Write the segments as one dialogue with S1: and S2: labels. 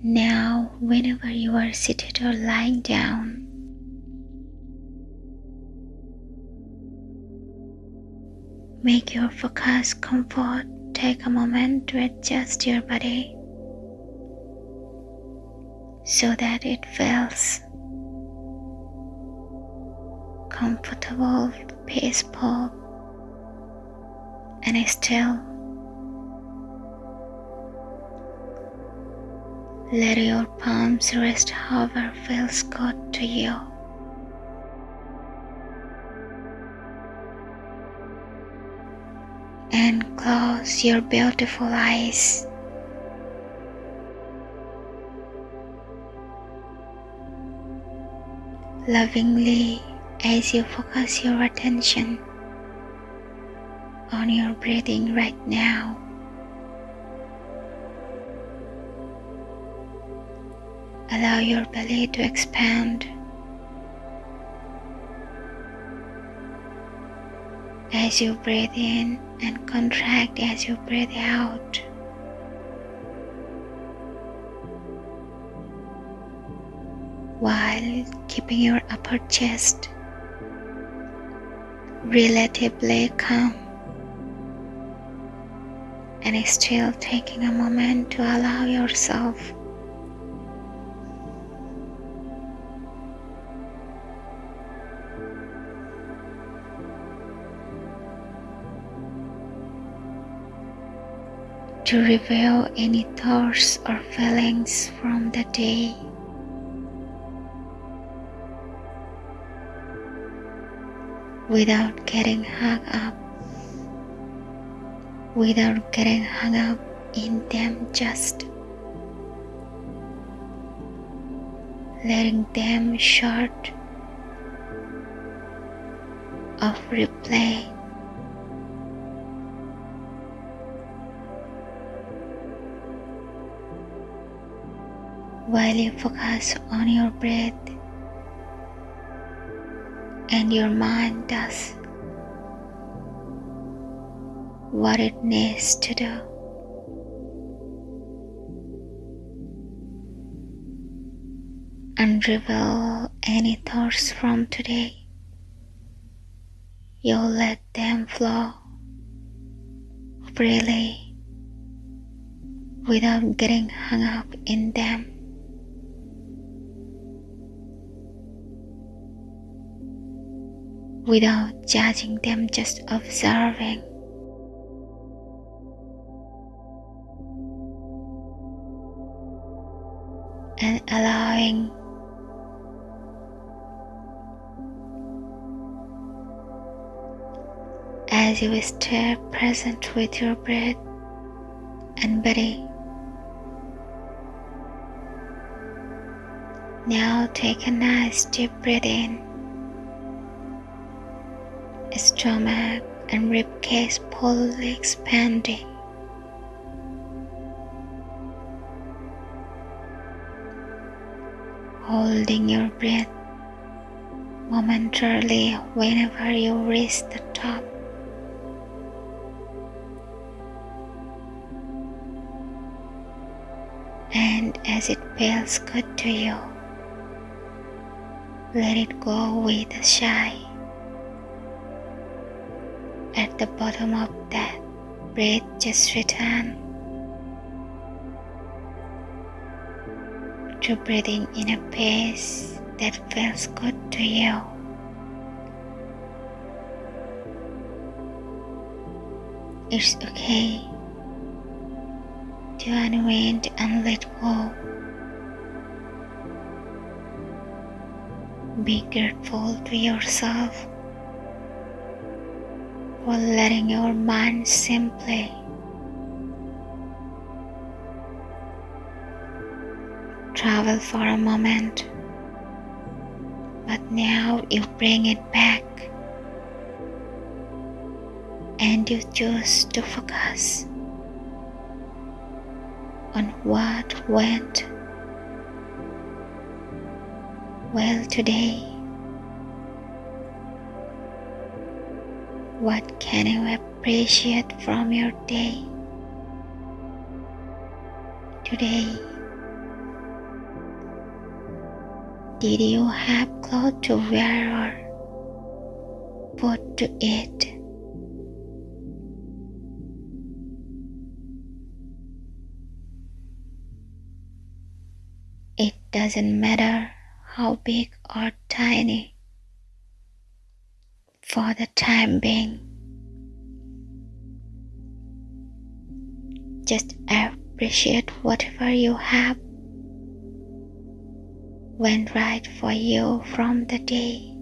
S1: Now, whenever you are seated or lying down, make your focus comfort. Take a moment to adjust your body so that it feels comfortable, peaceful, and still. Let your palms rest however feels good to you. And close your beautiful eyes. Lovingly as you focus your attention on your breathing right now. Allow your belly to expand as you breathe in and contract as you breathe out. While keeping your upper chest relatively calm and still taking a moment to allow yourself to reveal any thoughts or feelings from the day. Without getting hung up, without getting hung up in them, just letting them short of replay while you focus on your breath and your mind does what it needs to do. And reveal any thoughts from today. You'll let them flow freely without getting hung up in them. Without judging them, just observing. And allowing as you stay present with your breath and body. Now take a nice deep breath in stomach and ribcage fully expanding. Holding your breath momentarily whenever you reach the top. And as it feels good to you, let it go with a sigh at the bottom of that breath just return to breathing in a pace that feels good to you. It's okay to unwind and let go. Be grateful to yourself or letting your mind simply travel for a moment, but now you bring it back and you choose to focus on what went well today. What can you appreciate from your day? Today, Did you have clothes to wear or food to eat? It doesn't matter how big or tiny for the time being. Just appreciate whatever you have went right for you from the day.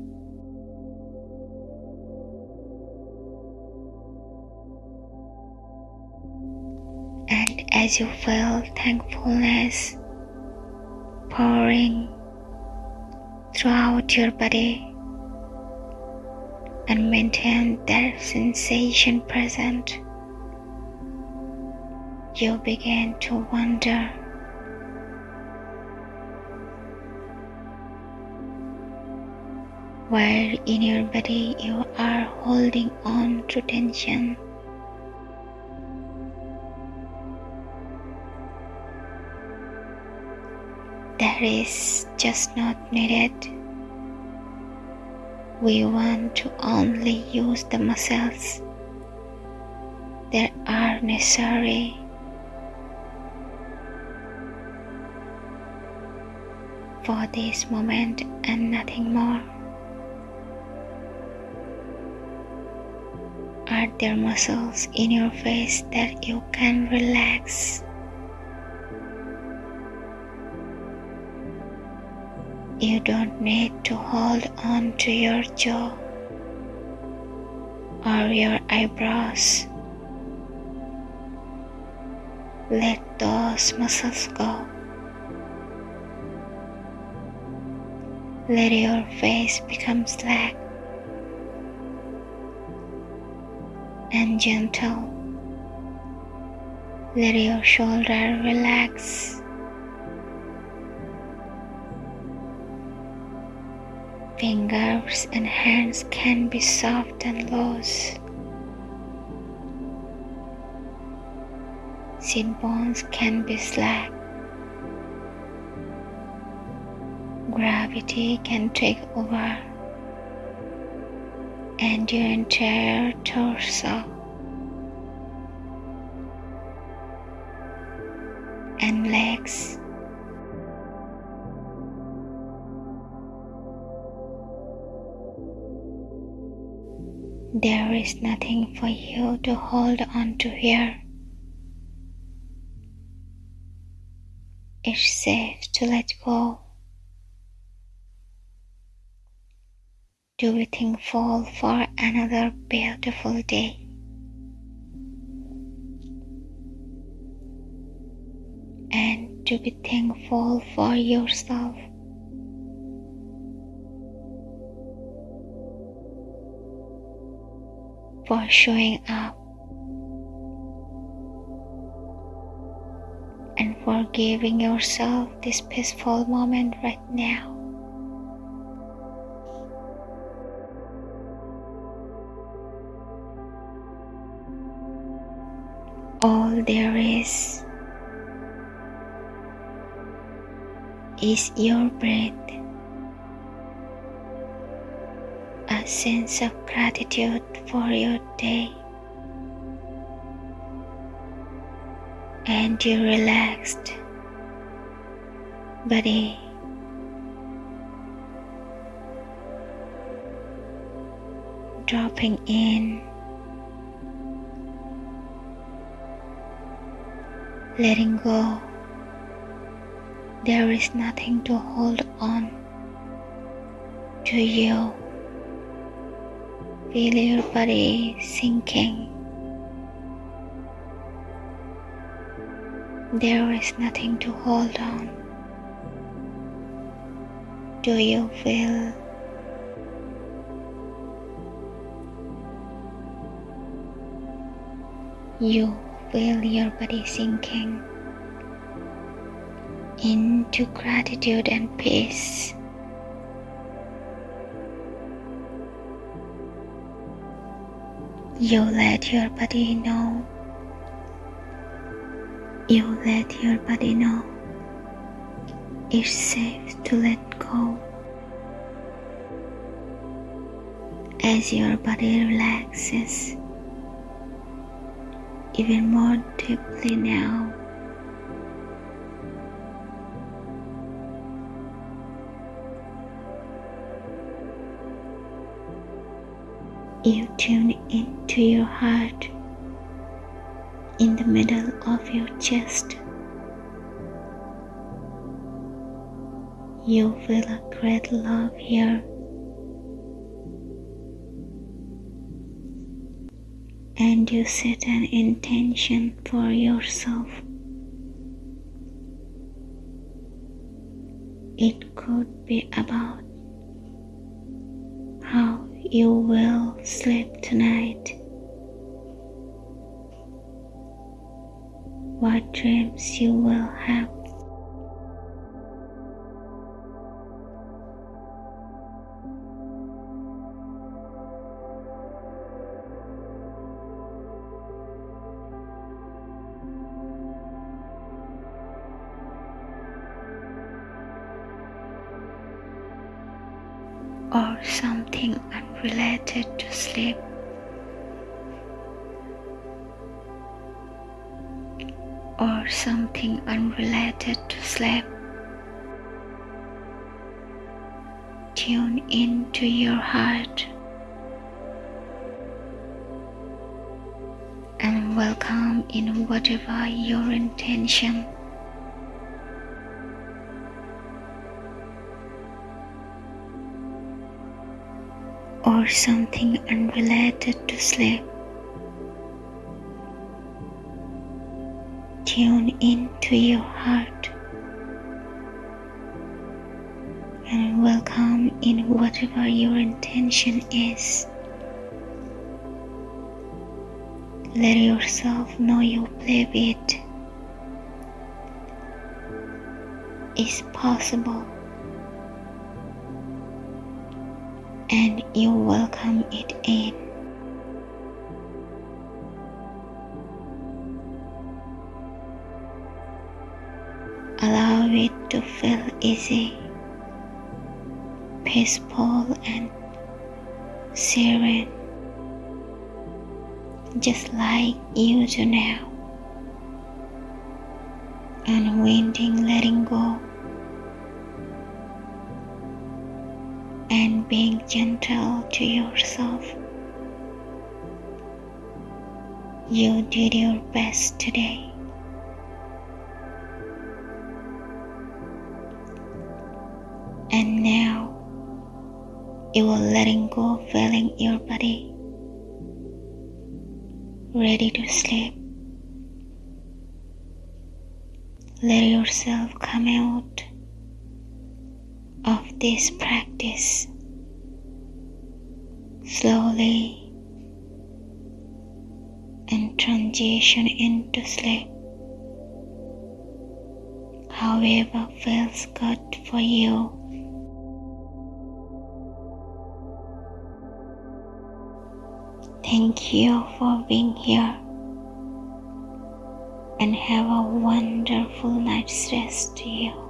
S1: And as you feel thankfulness pouring throughout your body and maintain that sensation present, you begin to wonder where in your body you are holding on to tension. that is just not needed. We want to only use the muscles that are necessary. For this moment and nothing more. Are there muscles in your face that you can relax? You don't need to hold on to your jaw or your eyebrows. Let those muscles go. Let your face become slack and gentle. Let your shoulder relax. Fingers and hands can be soft and loose. Sit bones can be slack. Gravity can take over and your entire torso There is nothing for you to hold on to here. It's safe to let go. To be thankful for another beautiful day. And to be thankful for yourself. For showing up and for giving yourself this peaceful moment right now. All there is is your breath. Sense of gratitude for your day. And your relaxed body. Dropping in, letting go. There is nothing to hold on to you. Feel your body sinking. There is nothing to hold on. Do you feel you feel your body sinking into gratitude and peace? You let your body know. You let your body know. It's safe to let go. As your body relaxes even more deeply now. You tune into your heart in the middle of your chest. You feel a great love here. And you set an intention for yourself. It could be about you will sleep tonight. What dreams you will have. Or something unrelated to sleep. Or something unrelated to sleep. Tune into your heart and welcome in whatever your intention. Or something unrelated to sleep. Tune into your heart and welcome in whatever your intention is. Let yourself know you believe it is possible. And you welcome it in. Allow it to feel easy, peaceful, and serene, just like you do now. Unwinding, letting go and being gentle to yourself. You did your best today. And now you are letting go, feeling your body ready to sleep. Let yourself come out of this practice slowly and transition into sleep. However, feels good for you. Thank you for being here and have a wonderful night's rest to you.